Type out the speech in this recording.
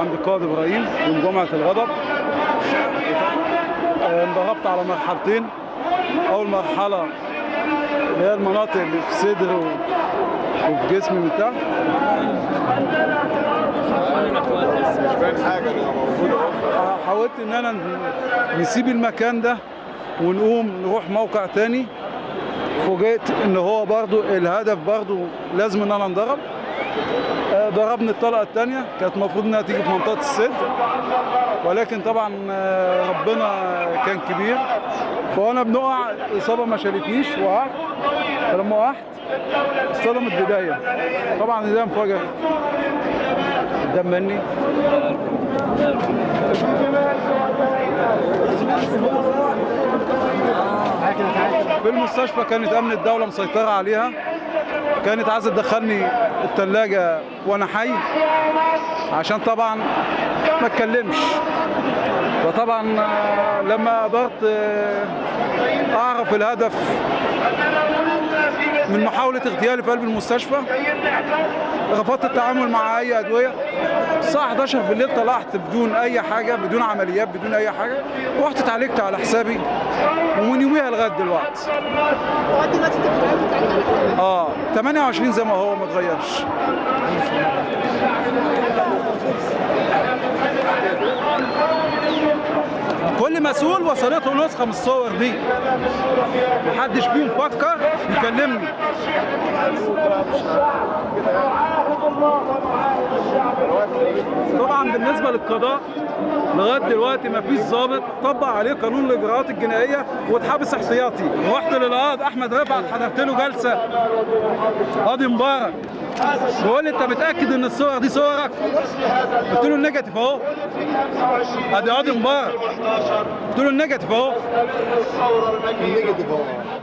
عند القائد إبراهيم يوم جمعة الغضب. آه، انضربت على مرحلتين. أول مرحلة اللي هي المناطق اللي في صدري وفي جسمي من تحت. حاولت إن أنا نسيب المكان ده ونقوم نروح موقع تاني. فوجئت إن هو برضو الهدف برضو لازم إن أنا انضرب ضربني الطلقة الثانية كانت المفروض إنها تيجي في منطقة الصدر. ولكن طبعا آه، ربنا كان كبير. فأنا بنقع الاصابه ما شالتنيش وقعت. فلما وقعت اصطدمت بداية. طبعا ده انفجر قدام مني. في المستشفى كانت أمن الدولة مسيطرة عليها. كانت عايزة تدخلني الثلاجه وأنا حي عشان طبعا ما اتكلمش. فطبعا آه، لما قدرت آه، أعرف الهدف من محاولة اغتيالي في قلب المستشفى رفضت التعامل مع أي أدوية. الساعة 11 بالليل طلعت بدون أي حاجة بدون عمليات بدون أي حاجة. رحت اتعالجت على حسابي ومن يوميها لغاية دلوقتي لغايه دلوقتي انت بتتعالج على حسابك آه 28 زي ما هو ما اتغيرش كل مسؤول وصلته نسخة من الصور دي. محدش فيهم فكر يكلمني. طبعا بالنسبة للقضاء لغاية دلوقتي ما فيش ضابط طبق عليه قانون الإجراءات الجنائية واتحبس احتياطي رحت للقاضي أحمد رفعت حضرت له جلسة. قاضي مبارك. بيقول لي أنت متأكد إن الصور دي صورك؟ قلت له ال negative أهو. ادي قاضي مبارك. قلت له ال negative أهو. negative أهو.